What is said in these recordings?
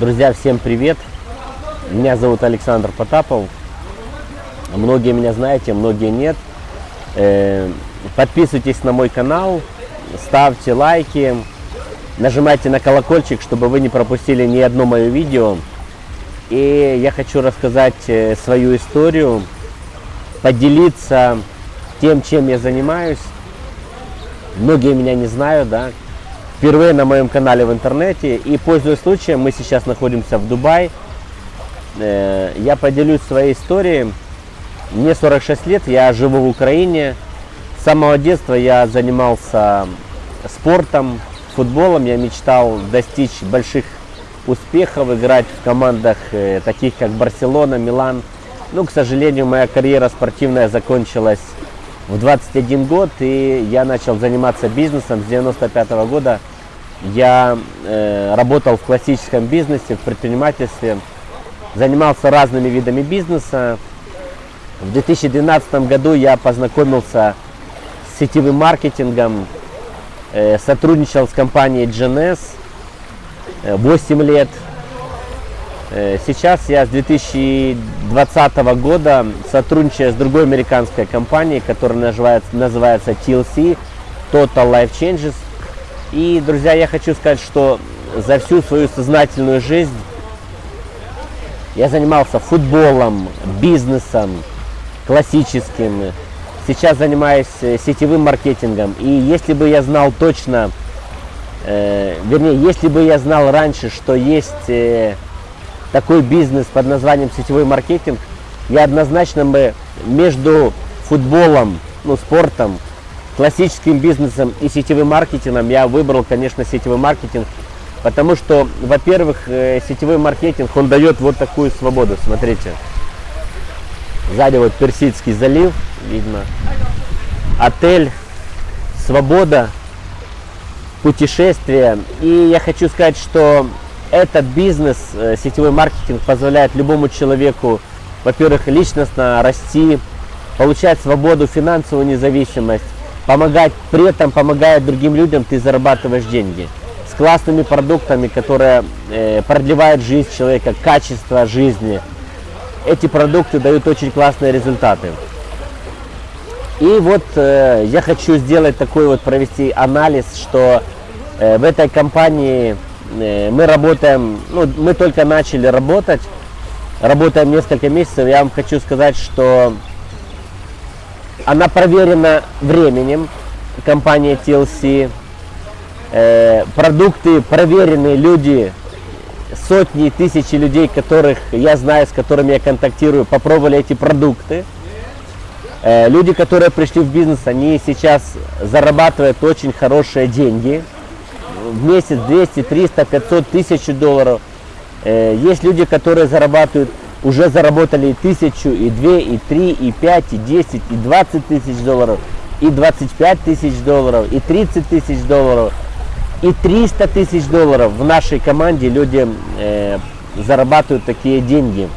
Друзья, всем привет! Меня зовут Александр Потапов. Многие меня знаете, многие нет. Э, подписывайтесь на мой канал, ставьте лайки, нажимайте на колокольчик, чтобы вы не пропустили ни одно мое видео. И я хочу рассказать э, свою историю, поделиться тем, чем я занимаюсь. Многие меня не знают, да, впервые на моем канале в интернете. И пользуясь случаем, мы сейчас находимся в Дубае. Э, я поделюсь своей историей. Мне 46 лет, я живу в Украине. С самого детства я занимался спортом, футболом. Я мечтал достичь больших успехов, играть в командах э, таких как Барселона, Милан. Ну, к сожалению, моя карьера спортивная закончилась в 21 год, и я начал заниматься бизнесом с 95 -го года. Я э, работал в классическом бизнесе, в предпринимательстве, занимался разными видами бизнеса. В 2012 году я познакомился с сетевым маркетингом, э, сотрудничал с компанией GNS 8 э, лет. Э, сейчас я с 2020 года сотрудничаю с другой американской компанией, которая называется, называется TLC, Total Life Changes. И, друзья, я хочу сказать, что за всю свою сознательную жизнь я занимался футболом, бизнесом, классическим. Сейчас занимаюсь э, сетевым маркетингом. И если бы я знал точно, э, вернее, если бы я знал раньше, что есть э, такой бизнес под названием сетевой маркетинг, я однозначно бы между футболом, ну, спортом, классическим бизнесом и сетевым маркетингом я выбрал, конечно, сетевой маркетинг, потому что, во-первых, э, сетевой маркетинг, он дает вот такую свободу, смотрите. Сзади вот Персидский залив, видно, отель, свобода, путешествия. И я хочу сказать, что этот бизнес, э, сетевой маркетинг позволяет любому человеку, во-первых, личностно расти, получать свободу, финансовую независимость, помогать, при этом помогая другим людям, ты зарабатываешь деньги. С классными продуктами, которые э, продлевают жизнь человека, качество жизни. Эти продукты дают очень классные результаты. И вот э, я хочу сделать такой вот, провести анализ, что э, в этой компании мы работаем, ну, мы только начали работать, работаем несколько месяцев. Я вам хочу сказать, что она проверена временем, компания TLC. Э, продукты проверены, люди, сотни, тысячи людей, которых я знаю, с которыми я контактирую, попробовали эти продукты. Э, люди, которые пришли в бизнес, они сейчас зарабатывают очень хорошие деньги в месяц 200, 300, 500, тысяч долларов. Э, есть люди, которые зарабатывают, уже заработали и тысячу, и две, и три, и пять, и десять, и двадцать тысяч долларов, и 25 тысяч долларов, и 30 тысяч долларов, и 300 тысяч долларов. В нашей команде люди э, зарабатывают такие деньги.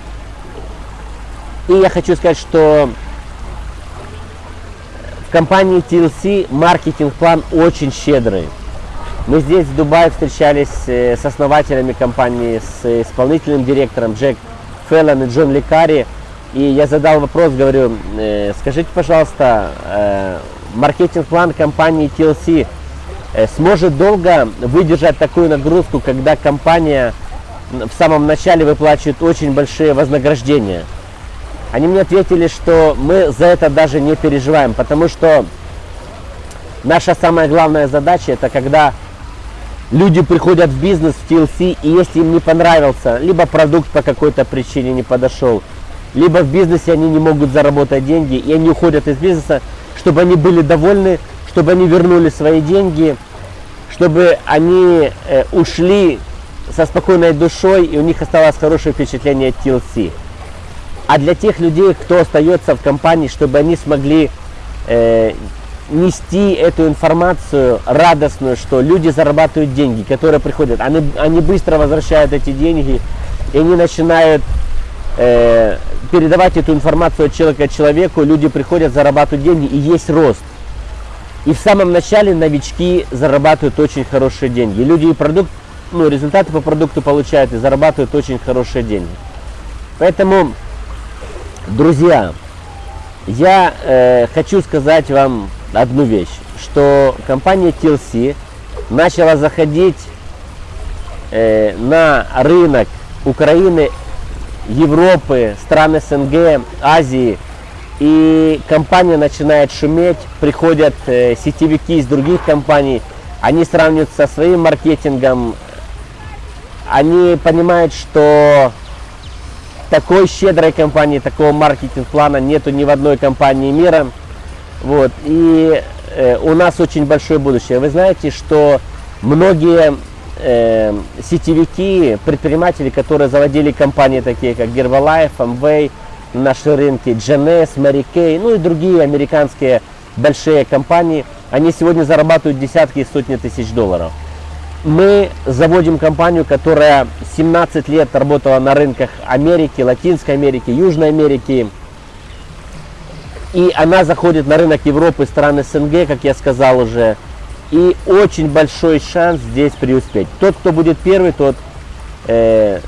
И я хочу сказать, что в компании TLC маркетинг-план очень щедрый. Мы здесь, в Дубае, встречались э, с основателями компании, с исполнительным директором Джек Феллон и Джон Лекари. И я задал вопрос, говорю, э, скажите, пожалуйста, э, маркетинг-план компании TLC сможет долго выдержать такую нагрузку, когда компания в самом начале выплачивает очень большие вознаграждения? Они мне ответили, что мы за это даже не переживаем, потому что наша самая главная задача это когда люди приходят в бизнес, в TLC, и если им не понравился, либо продукт по какой-то причине не подошел, либо в бизнесе они не могут заработать деньги, и они уходят из бизнеса, чтобы они были довольны, чтобы они вернули свои деньги, чтобы они э, ушли со спокойной душой, и у них осталось хорошее впечатление от TLC. А для тех людей, кто остается в компании, чтобы они смогли э, нести эту информацию радостную, что люди зарабатывают деньги, которые приходят, они, они быстро возвращают эти деньги, и они начинают э, передавать эту информацию от человека к человеку, люди приходят, зарабатывают деньги, и есть рост. И в самом начале новички зарабатывают очень хорошие деньги. Люди и продукт, ну, результаты по продукту получают и зарабатывают очень хорошие деньги. Поэтому, друзья, я э, хочу сказать вам одну вещь, что компания TLC начала заходить э, на рынок Украины, Европы, стран СНГ, Азии – и компания начинает шуметь, приходят э, сетевики из других компаний, они сравнивают со своим маркетингом, они понимают, что такой щедрой компании, такого маркетинг-плана нету ни в одной компании мира. Вот. И э, у нас очень большое будущее. Вы знаете, что многие э, сетевики, предприниматели, которые заводили компании такие, как Herbalife, Amway, наши рынки, GNS, Mary Kay, ну и другие американские большие компании, они сегодня зарабатывают десятки и сотни тысяч долларов. Мы заводим компанию, которая 17 лет работала на рынках Америки, Латинской Америки, Южной Америки. И она заходит на рынок Европы, стран СНГ, как я сказал уже. И очень большой шанс здесь преуспеть. Тот, кто будет первый, тот э,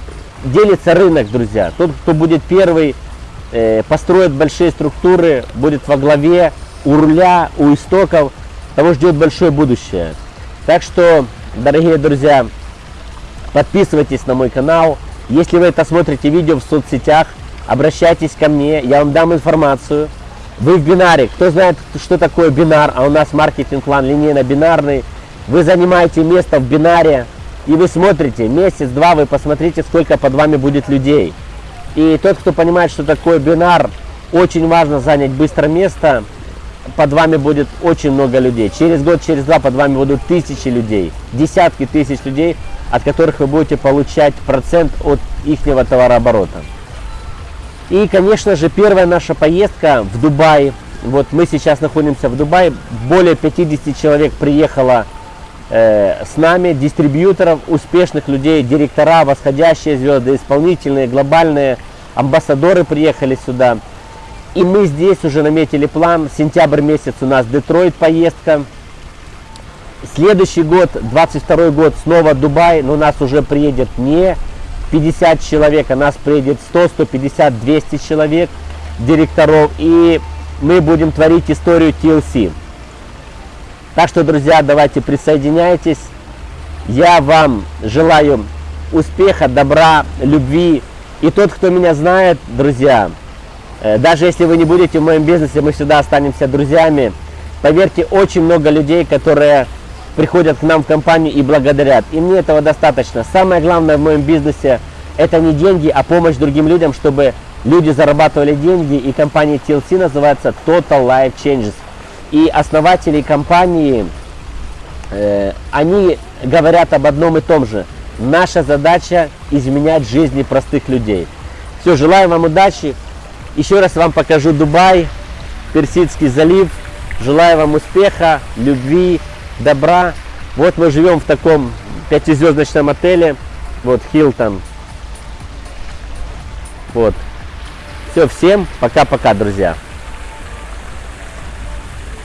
делится рынок, друзья. Тот, кто будет первый, э, построит большие структуры, будет во главе, у руля, у истоков, того ждет большое будущее. Так что, дорогие друзья, подписывайтесь на мой канал. Если вы это смотрите видео в соцсетях, обращайтесь ко мне, я вам дам информацию. Вы в бинаре, кто знает, что такое бинар, а у нас маркетинг-план линейно-бинарный, вы занимаете место в бинаре, и вы смотрите, месяц-два вы посмотрите, сколько под вами будет людей. И тот, кто понимает, что такое бинар, очень важно занять быстро место. Под вами будет очень много людей. Через год, через два под вами будут тысячи людей, десятки тысяч людей, от которых вы будете получать процент от их товарооборота. И, конечно же, первая наша поездка в Дубай. Вот мы сейчас находимся в Дубае. Более 50 человек приехало э, с нами, дистрибьюторов, успешных людей, директора, восходящие звезды, исполнительные, глобальные амбассадоры приехали сюда. И мы здесь уже наметили план. Сентябрь месяц у нас Детройт поездка. Следующий год, 22 год, снова Дубай, но у нас уже приедет не 50 человек, а нас приедет 100, 150, 200 человек директоров. И мы будем творить историю TLC. Так что, друзья, давайте присоединяйтесь. Я вам желаю успеха, добра, любви. И тот, кто меня знает, друзья, э, даже если вы не будете в моем бизнесе, мы всегда останемся друзьями. Поверьте, очень много людей, которые приходят к нам в компанию и благодарят. И мне этого достаточно. Самое главное в моем бизнесе – это не деньги, а помощь другим людям, чтобы люди зарабатывали деньги. И компания TLC называется Total Life Changes и основатели компании, э, они говорят об одном и том же. Наша задача изменять жизни простых людей. Все, желаю вам удачи. Еще раз вам покажу Дубай, Персидский залив. Желаю вам успеха, любви, добра. Вот мы живем в таком пятизвездочном отеле. Вот Хилтон. Вот. Все, всем пока-пока, друзья.